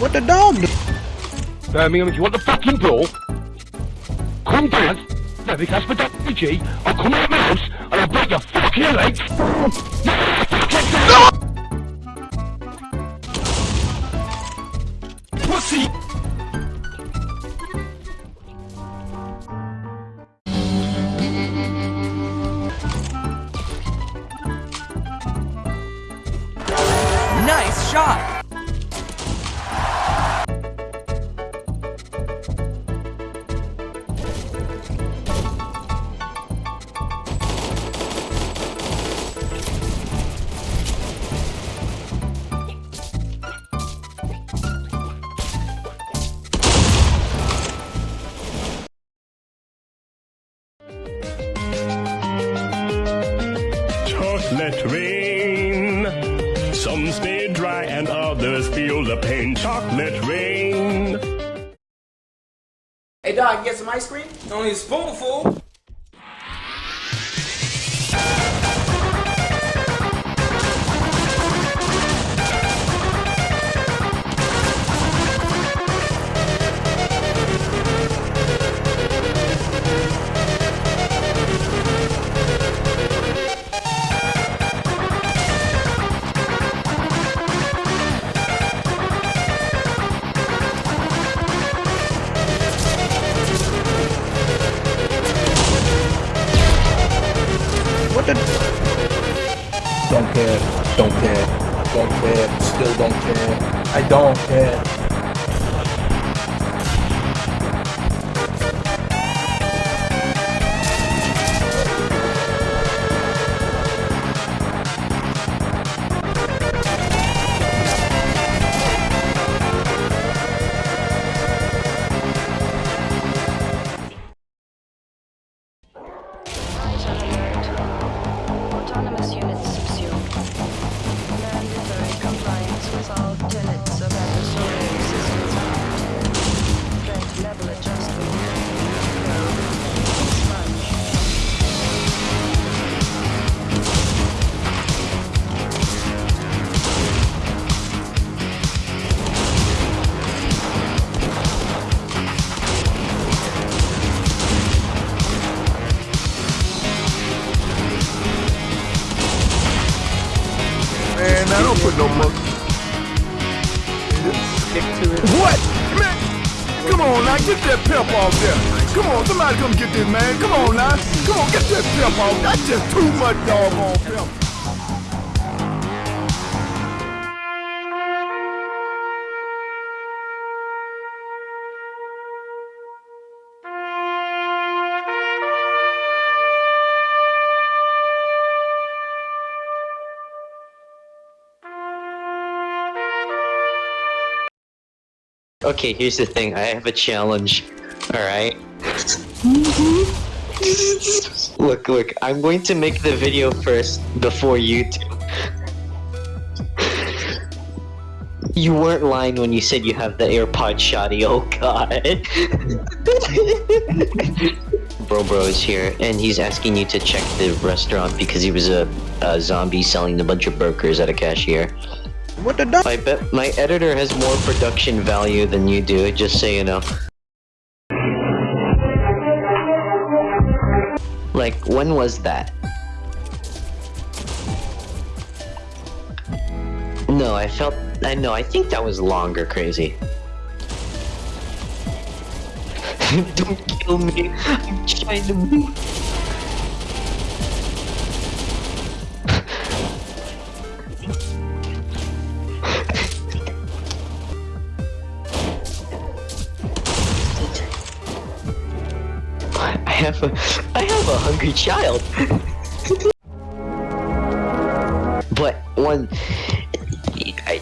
What the dog do? Birmingham, if you want the fucking door, come down. Because for WG, I'll come out of my house and I'll break your fucking legs. Feel the pain. Chocolate rain. Hey dog, get some ice cream? Only a spoonful. Don't care, don't care, don't care, still don't care. I don't care. Autonomous I don't put no monkey. Stick to it. What? Man, come on now, get that pep off there. Come on, somebody come get this man. Come on now. Come on, get that pep off. That's just too much doggone pep. Okay, here's the thing. I have a challenge. Alright? Mm-hmm. look, look. I'm going to make the video first before you do. You weren't lying when you said you have the AirPod shoddy. Oh god. bro Bro is here, and he's asking you to check the restaurant because he was a, a zombie selling a bunch of burgers at a cashier. What the dog? I bet my editor has more production value than you do, just so you know. Like, when was that? No, I felt. I know, I think that was longer, crazy. Don't kill me. I'm trying to move. Have a, I have a hungry child. but one, I,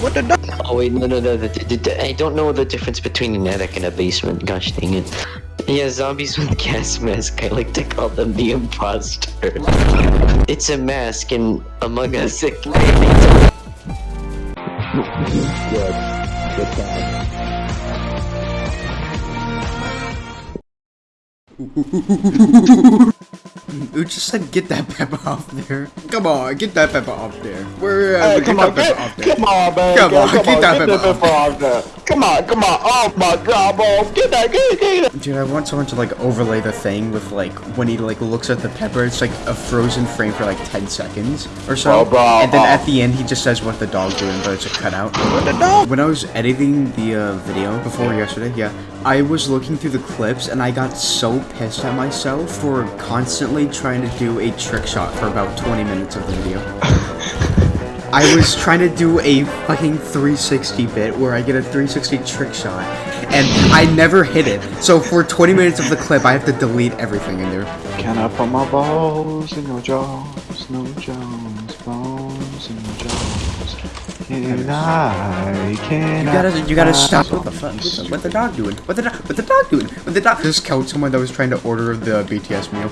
What the dog? oh wait, no, no, no, the, the, the- I don't know the difference between an attic and a basement. Gosh dang it. Yeah, zombies with gas mask. I like to call them the imposter. It's a mask, and Among Us, it, they don't Good. Good time. Uch just said, get that pepper off there. Come on, get that pepper off there. Where, uh, Hey, come that on, get, off there. come on, man. Come on, get, get that get pepper pepper off there. Come on, come on. Oh my god, bro. Get that, get, get it. Dude, I want someone to like overlay the thing with like when he like looks at the pepper, it's like a frozen frame for like 10 seconds or so. Bro, bro, and then at the end, he just says what the dog's doing, but it's a cutout. What the dog? When I was editing the uh, video before yesterday, yeah, I was looking through the clips and I got so pissed at myself for constantly trying to do a trick shot for about 20 minutes of the video. I was trying to do a fucking 360 bit where I get a 360 trick shot, and I never hit it. So for 20 minutes of the clip, I have to delete everything in there. Can I put my balls in your jaws? No jaws, bones in your jaws. Can I, can You gotta, you gotta stop. What the fuck? What the, what the dog doing? What the dog? What the dog doing? What the dog? Just killed someone that was trying to order the BTS meal.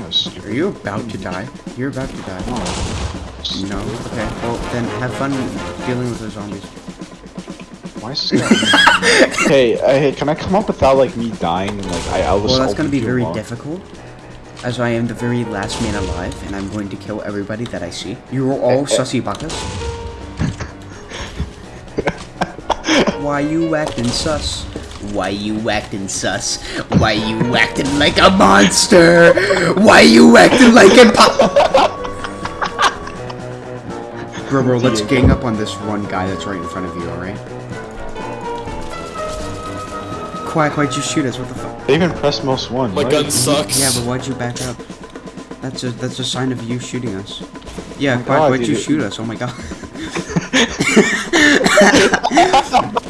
Fuck you. Yes. Are you about to die? You're about to die. No. Okay. Well, then have fun dealing with the zombies. Why is this guy? hey, uh, hey, can I come up without like me dying and like I, I was. Well, that's gonna be very alone? difficult, as I am the very last man alive, and I'm going to kill everybody that I see. You are all sussy buckets. Why you acting sus? Why you acting sus? Why you acting like a monster? Why you acting like a pop? Bro, bro, let's gang up on this one guy that's right in front of you, alright? Quack, why'd you shoot us? What the fuck? They even pressed most one. My Why- gun sucks. Yeah, but why'd you back up? That's a that's a sign of you shooting us. Yeah, my Quack, God, why'd you dude. shoot us? Oh my god.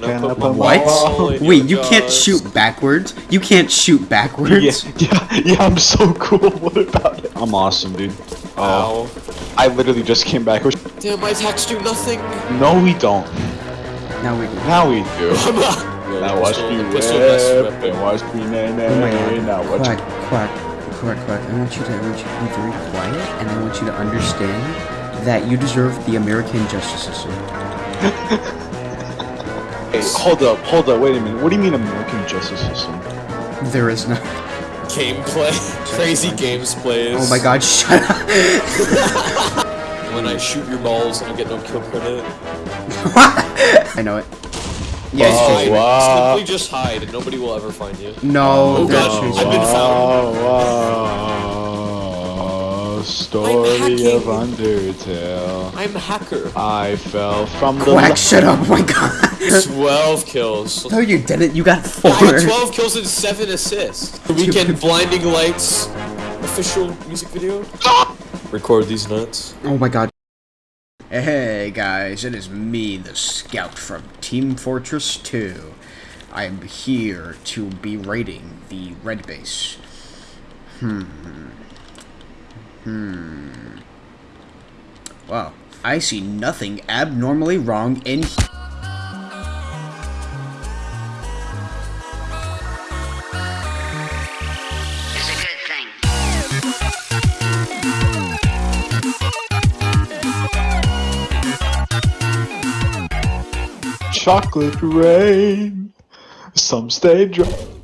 Can Can I I put my What? Wait, your you can't shoot backwards? You can't shoot backwards? Yeah, yeah, yeah, I'm so cool. What about it? I'm awesome, dude. Oh, Ow. I literally just came back. Damn, my attacks do nothing. No, we don't. Now we do. Now we do. Now watch me the whip, and watch me nay Oh my god. Now watch Quack, quack, quack, quack. I want you to I want you to be very quiet and I want you to understand that you deserve the American justice system. Hey, hold up, hold up, wait a minute. What do you mean American justice system? There is no Gameplay. Crazy games plays. Oh my god, shut up. When I shoot your balls, you get no kill credit. I know it. Yeah, oh, Just it's hide. chasing wow. Simply just hide, and nobody will ever find you. No, Oh they're god, chasing I've been found. wow. Story of Undertale. I'm a hacker. I fell from the. Quack, shut up, oh my god. 12 kills. No, you didn't. You got four. I got 12 kills and 7 assists. The Weeknd Blinding Lights official music video. Record these nuts. Oh my god. Hey guys, it is me, the scout from Team Fortress 2. I am here to be raiding the red base. Hmm. Hmm. Wow. I see nothing abnormally wrong in Chocolate rain. Some stay dry.